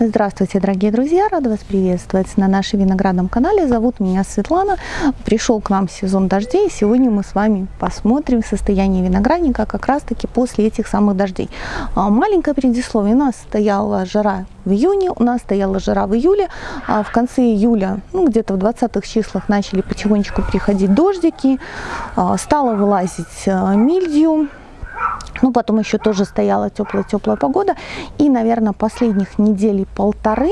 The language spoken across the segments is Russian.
Здравствуйте, дорогие друзья! Рада вас приветствовать на нашем виноградном канале. Зовут меня Светлана. Пришел к нам сезон дождей. Сегодня мы с вами посмотрим состояние виноградника как раз-таки после этих самых дождей. А, маленькое предисловие. У нас стояла жара в июне, у нас стояла жара в июле. А в конце июля, ну, где-то в 20-х числах начали потихонечку приходить дождики. А, стало вылазить мильдию ну, потом еще тоже стояла теплая-теплая погода. И, наверное, последних недель полторы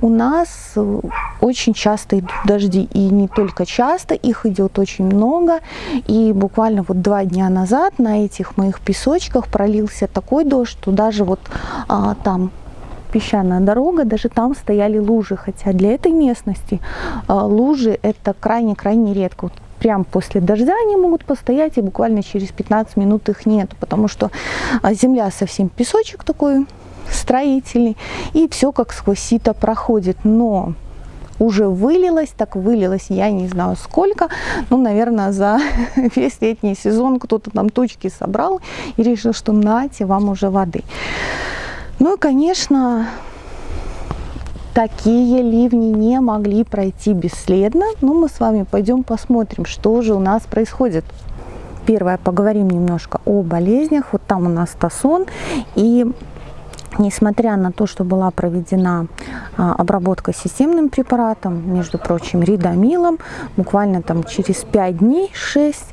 у нас э, очень часто идут дожди. И не только часто, их идет очень много. И буквально вот два дня назад на этих моих песочках пролился такой дождь, что даже вот а, там песчаная дорога, даже там стояли лужи, хотя для этой местности а, лужи это крайне-крайне редко. Вот прям после дождя они могут постоять, и буквально через 15 минут их нет, потому что а, земля совсем песочек такой строительный, и все как сквозь сито проходит. Но уже вылилось, так вылилось, я не знаю сколько, ну, наверное, за весь летний сезон кто-то там точки собрал и решил, что нате вам уже воды. Ну и, конечно, такие ливни не могли пройти бесследно. Но мы с вами пойдем посмотрим, что же у нас происходит. Первое, поговорим немножко о болезнях. Вот там у нас тасон. И несмотря на то, что была проведена а, обработка системным препаратом, между прочим, ридомилом, буквально там через 5 дней, 6,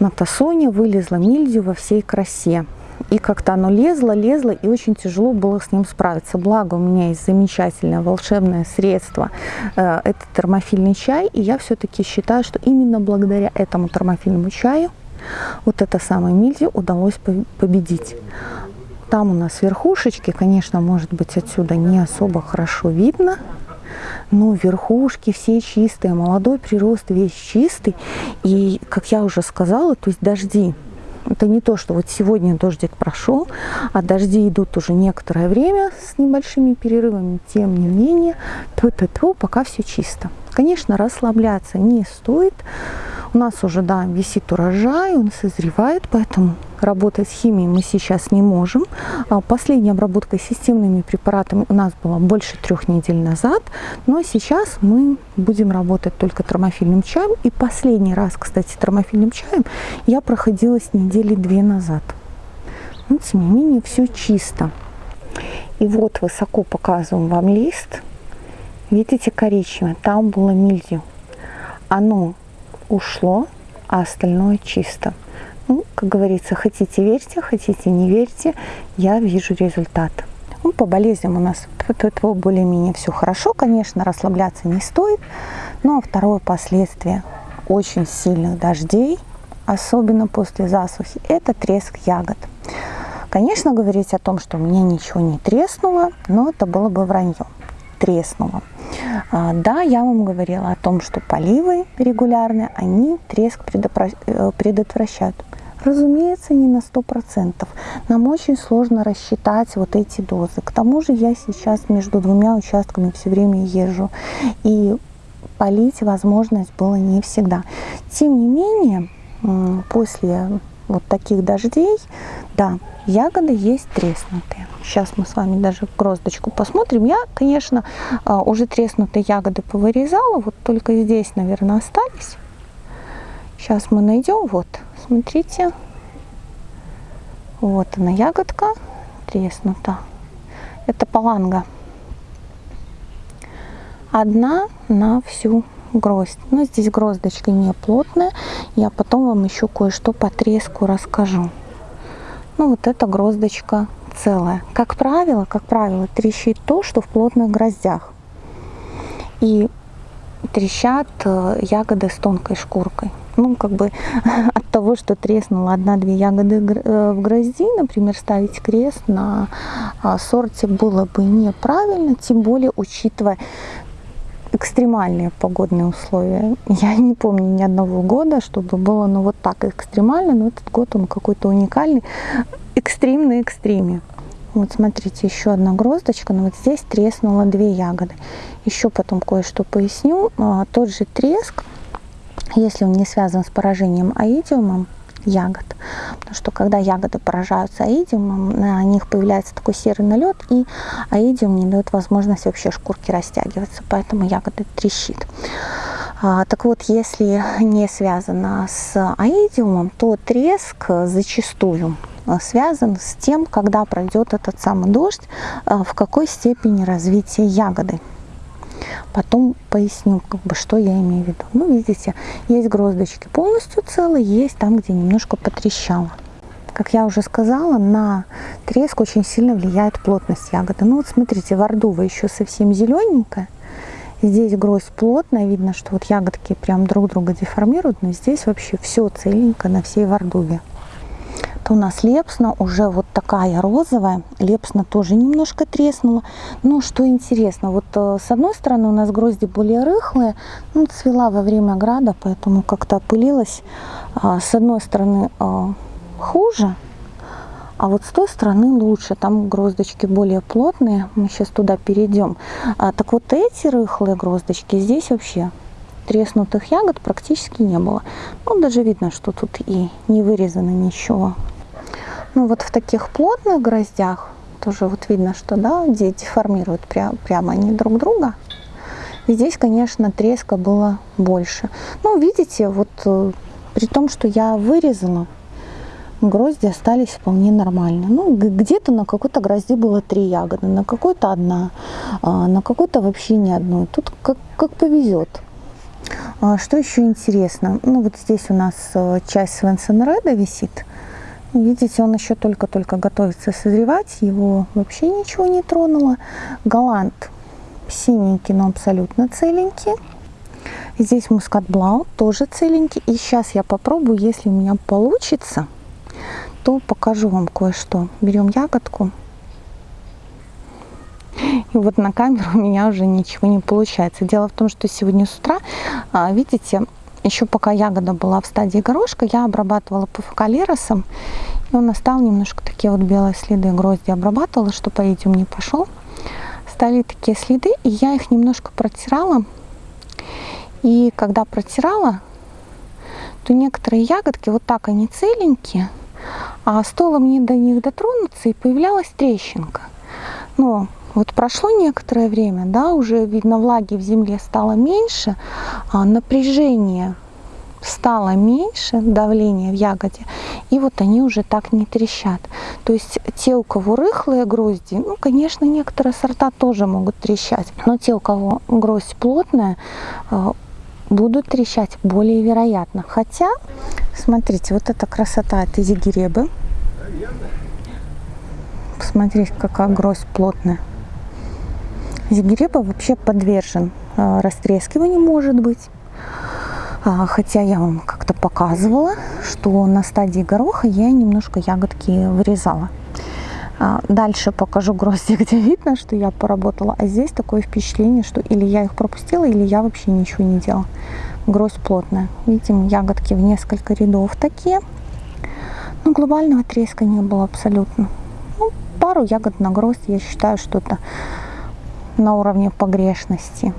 на тасоне вылезла мильдию во всей красе. И как-то оно лезло, лезло, и очень тяжело было с ним справиться. Благо у меня есть замечательное волшебное средство, э, это термофильный чай, и я все-таки считаю, что именно благодаря этому термофильному чаю вот это самое мильдию удалось победить. Там у нас верхушечки, конечно, может быть отсюда не особо хорошо видно, но верхушки все чистые, молодой прирост весь чистый. И, как я уже сказала, то есть дожди это не то, что вот сегодня дождик прошел, а дожди идут уже некоторое время с небольшими перерывами. Тем не менее, тьфу -тьфу -тьфу, пока все чисто. Конечно, расслабляться не стоит. У нас уже, да, висит урожай, он созревает, поэтому работать с химией мы сейчас не можем. А последняя обработка системными препаратами у нас была больше трех недель назад, но сейчас мы будем работать только термофильным чаем. И последний раз, кстати, термофильным чаем я проходила с недели две назад. Но, тем не менее, все чисто. И вот высоко показываем вам лист. Видите, коричневое, там было мильдию. Оно ушло, а остальное чисто. Ну, как говорится, хотите верьте, хотите не верьте, я вижу результат. Ну, по болезням у нас более-менее все хорошо, конечно, расслабляться не стоит. Но второе последствие очень сильных дождей, особенно после засухи, это треск ягод. Конечно, говорить о том, что у меня ничего не треснуло, но это было бы вранье. Треснуло. А, да, я вам говорила о том, что поливы регулярные, они треск э, предотвращают. Разумеется, не на 100%. Нам очень сложно рассчитать вот эти дозы. К тому же я сейчас между двумя участками все время езжу. И полить возможность было не всегда. Тем не менее, после вот таких дождей, да, ягоды есть треснутые. Сейчас мы с вами даже гроздочку посмотрим. Я, конечно, а, уже треснутые ягоды повырезала, вот только здесь, наверное, остались. Сейчас мы найдем, вот, смотрите, вот она ягодка треснута. Это паланга. Одна на всю гроздь. Но здесь гроздочка не плотная. Я потом вам еще кое-что по треску расскажу. Ну вот эта гроздочка целая. Как правило, как правило, трещит то, что в плотных гроздях. И трещат э, ягоды с тонкой шкуркой. Ну, как бы от того, что треснула одна-две ягоды э, в грозди, например, ставить крест на а, сорте было бы неправильно, тем более учитывая экстремальные погодные условия. Я не помню ни одного года, чтобы было ну, вот так экстремально, но этот год он какой-то уникальный, экстрим на экстриме. Вот смотрите, еще одна гроздочка, но вот здесь треснуло две ягоды. Еще потом кое-что поясню. А, тот же треск, если он не связан с поражением аидиумом, ягод. Потому что когда ягоды поражаются аидиумом, на них появляется такой серый налет, и аидиум не дает возможность вообще шкурки растягиваться, поэтому ягоды трещит. А, так вот, если не связано с аидиумом, то треск зачастую связан с тем, когда пройдет этот самый дождь, а, в какой степени развития ягоды. Потом поясню, как бы, что я имею в виду. Ну, видите, есть гроздочки полностью целые, есть там, где немножко потрещало. Как я уже сказала, на треск очень сильно влияет плотность ягоды. Ну вот смотрите, вордува еще совсем зелененькая. Здесь гроздь плотная, видно, что вот ягодки прям друг друга деформируют, но здесь вообще все целенько на всей вордуве у нас лепсна уже вот такая розовая. Лепсна тоже немножко треснула. Но что интересно, вот э, с одной стороны у нас грозди более рыхлые. Ну, цвела во время града, поэтому как-то опылилась. А, с одной стороны э, хуже, а вот с той стороны лучше, там гроздочки более плотные, мы сейчас туда перейдем. А, так вот эти рыхлые гроздочки, здесь вообще треснутых ягод практически не было. Ну, даже видно, что тут и не вырезано ничего. Ну вот в таких плотных гроздях тоже вот видно, что да, деформируют прям, прямо они друг друга. И здесь, конечно, треска было больше. Ну, видите, вот э, при том, что я вырезала, грозди остались вполне нормально. Ну, где-то на какой-то грозде было три ягоды, на какой-то одна, а на какой-то вообще ни одной. Тут как, как повезет. А что еще интересно? Ну, вот здесь у нас э, часть Свенсон Реда висит. Видите, он еще только-только готовится созревать, его вообще ничего не тронуло. Голланд синенький, но абсолютно целенький. Здесь мускат блау тоже целенький. И сейчас я попробую, если у меня получится, то покажу вам кое-что. Берем ягодку. И вот на камеру у меня уже ничего не получается. Дело в том, что сегодня с утра, а, видите, еще пока ягода была в стадии горошка, я обрабатывала пуфокалеросом. И он остал немножко такие вот белые следы грозди обрабатывала, чтобы по идиум не пошел. Стали такие следы, и я их немножко протирала. И когда протирала, то некоторые ягодки вот так они целенькие, а стоило мне до них дотронуться, и появлялась трещинка. Но вот прошло некоторое время, да, уже видно влаги в земле стало меньше, а напряжение стало меньше, давление в ягоде, и вот они уже так не трещат. То есть те, у кого рыхлые грозди, ну, конечно, некоторые сорта тоже могут трещать, но те, у кого гроздь плотная, а, будут трещать более вероятно. Хотя, смотрите, вот эта красота от изигиребы. Посмотрите, какая гроздь плотная. Зигиреба вообще подвержен а, растрескиванию, может быть. А, хотя я вам как-то показывала, что на стадии гороха я немножко ягодки вырезала. А, дальше покажу грозди, где видно, что я поработала. А здесь такое впечатление, что или я их пропустила, или я вообще ничего не делала. Гроздь плотная. Видим, ягодки в несколько рядов такие. Но глобального треска не было абсолютно. Ну, пару ягод на гроздь, я считаю, что это на уровне погрешности.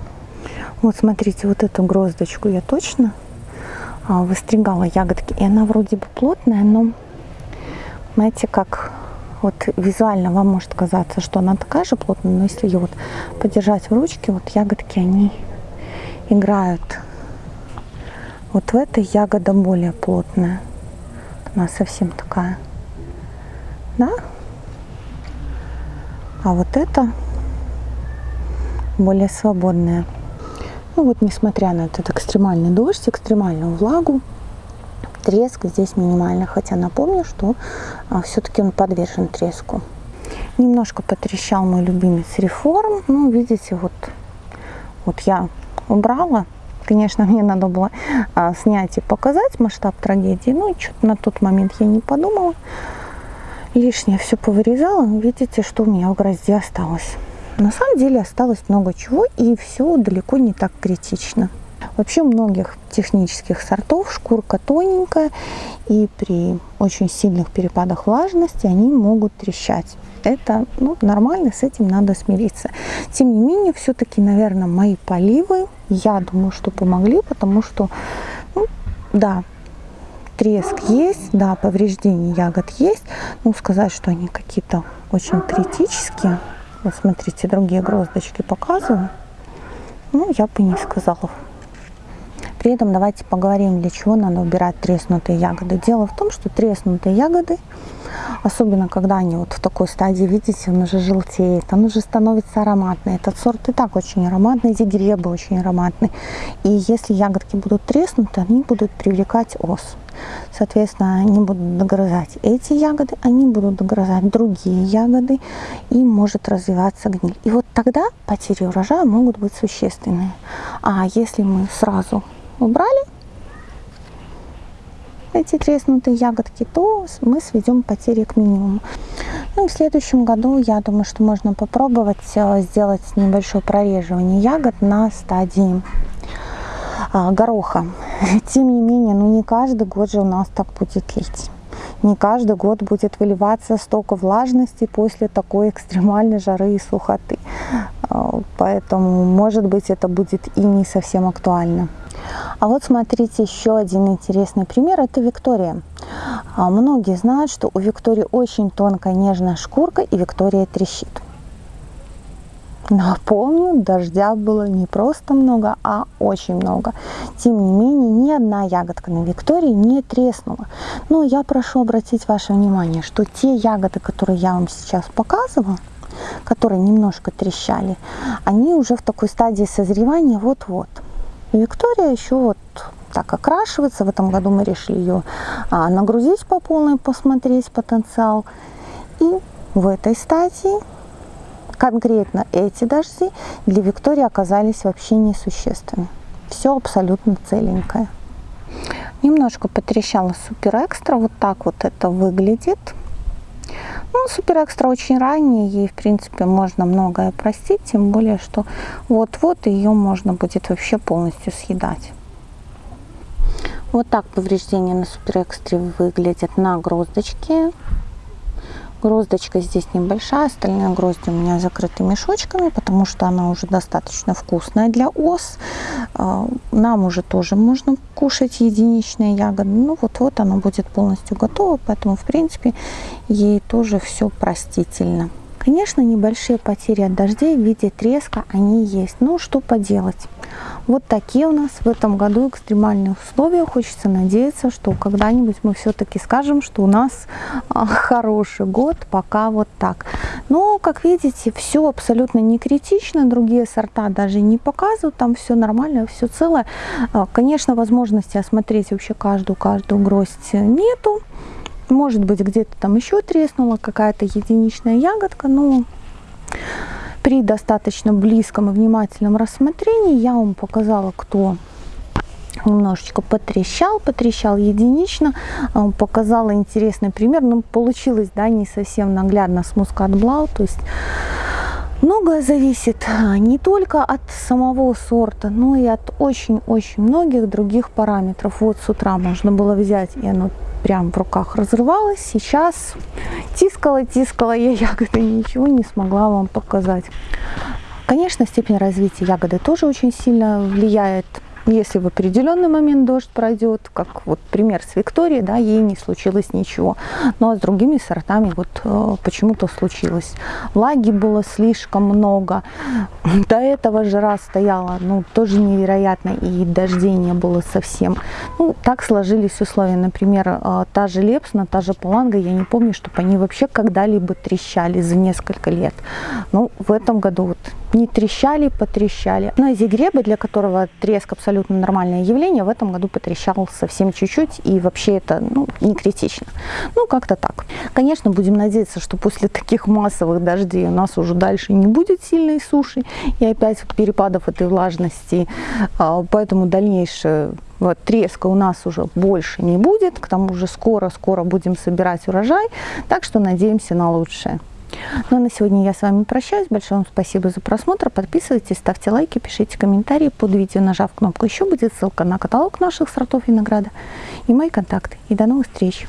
Вот смотрите, вот эту гроздочку я точно а, выстригала ягодки. И она вроде бы плотная, но знаете, как вот визуально вам может казаться, что она такая же плотная, но если ее вот подержать в ручке, вот ягодки, они играют. Вот в этой ягода более плотная. Она совсем такая. Да? А вот это более свободная. Ну вот, несмотря на этот экстремальный дождь, экстремальную влагу, треск здесь минимальный. Хотя напомню, что а, все-таки он подвержен треску. Немножко потрещал мой любимец реформ. Ну, видите, вот, вот я убрала. Конечно, мне надо было а, снять и показать масштаб трагедии. Но что-то на тот момент я не подумала. Лишнее все повырезала. Видите, что у меня в грозде осталось. На самом деле осталось много чего, и все далеко не так критично. Вообще многих технических сортов шкурка тоненькая, и при очень сильных перепадах влажности они могут трещать. Это ну, нормально, с этим надо смириться. Тем не менее, все-таки, наверное, мои поливы, я думаю, что помогли, потому что, ну, да, треск есть, да, повреждения ягод есть. Ну, сказать, что они какие-то очень критические. Вот смотрите, другие гроздочки показываю. Ну, я бы не сказала. При этом давайте поговорим, для чего надо убирать треснутые ягоды. Дело в том, что треснутые ягоды, особенно когда они вот в такой стадии, видите, он уже желтеет, он уже становится ароматный. Этот сорт и так очень ароматный, зигребы очень ароматный. И если ягодки будут треснуты, они будут привлекать ос. Соответственно, они будут догрызать эти ягоды, они будут догрызать другие ягоды, и может развиваться гниль. И вот тогда потери урожая могут быть существенные. А если мы сразу убрали эти треснутые ягодки, то мы сведем потери к минимуму. Ну, в следующем году, я думаю, что можно попробовать э, сделать небольшое прореживание ягод на стадии а, гороха. Тем не менее, ну не каждый год же у нас так будет лить. Не каждый год будет выливаться столько влажности после такой экстремальной жары и сухоты. А, поэтому, может быть, это будет и не совсем актуально. А вот смотрите, еще один интересный пример, это Виктория. А, многие знают, что у Виктории очень тонкая нежная шкурка и Виктория трещит. Напомню, дождя было не просто много, а очень много. Тем не менее, ни одна ягодка на Виктории не треснула. Но я прошу обратить ваше внимание, что те ягоды, которые я вам сейчас показывала, которые немножко трещали, они уже в такой стадии созревания вот-вот. Виктория еще вот так окрашивается. В этом году мы решили ее а, нагрузить по полной, посмотреть потенциал. И в этой стадии конкретно эти дожди для Виктории оказались вообще несущественны. Все абсолютно целенькое. Немножко потрещала супер экстра. Вот так вот это выглядит. Ну, супер экстра очень ранняя, ей, в принципе, можно многое простить, тем более, что вот-вот ее можно будет вообще полностью съедать. Вот так повреждения на супер экстре выглядят на гроздочке. Гроздочка здесь небольшая, остальные грозди у меня закрыты мешочками, потому что она уже достаточно вкусная для ос. А, нам уже тоже можно кушать единичные ягоды. Ну вот-вот она будет полностью готова, поэтому в принципе ей тоже все простительно. Конечно, небольшие потери от дождей в виде треска, они есть. Ну, что поделать. Вот такие у нас в этом году экстремальные условия. Хочется надеяться, что когда-нибудь мы все-таки скажем, что у нас а, хороший год, пока вот так. Но, как видите, все абсолютно не критично. Другие сорта даже не показывают, там все нормально, все целое. А, конечно, возможности осмотреть вообще каждую-каждую гроздь нету. Может быть, где-то там еще треснула какая-то единичная ягодка, но при достаточно близком и внимательном рассмотрении я вам показала, кто немножечко потрещал, потрещал единично, а, показала интересный пример, но ну, получилось, да, не совсем наглядно с мускат то есть Многое зависит а, не только от самого сорта, но и от очень-очень многих других параметров. Вот с утра можно было взять, и оно прям в руках разрывалось. Сейчас тискала, тискала я ягоды, ничего не смогла вам показать. Конечно, степень развития ягоды тоже очень сильно влияет если в определенный момент дождь пройдет, как вот пример с Викторией, да, ей не случилось ничего. Ну а с другими сортами вот э, почему-то случилось. Влаги было слишком много. До этого жара стояла, ну, тоже невероятно, и дождей не было совсем. Ну, так сложились условия. Например, э, та же Лепсна, та же Паланга, я не помню, чтобы они вообще когда-либо трещали за несколько лет. Ну, в этом году вот не трещали, потрещали. Но зигреба, для которого треск абсолютно нормальное явление, в этом году потрещал совсем чуть-чуть, и вообще это ну, не критично. Ну, как-то так. Конечно, будем надеяться, что после таких массовых дождей у нас уже дальше не будет сильной суши, и опять перепадов этой влажности, а, поэтому дальнейшее вот, треска у нас уже больше не будет, к тому же скоро-скоро будем собирать урожай, так что надеемся на лучшее. Ну а на сегодня я с вами прощаюсь. Большое вам спасибо за просмотр. Подписывайтесь, ставьте лайки, пишите комментарии под видео, нажав кнопку «Еще» будет ссылка на каталог наших сортов винограда и мои контакты. И до новых встреч!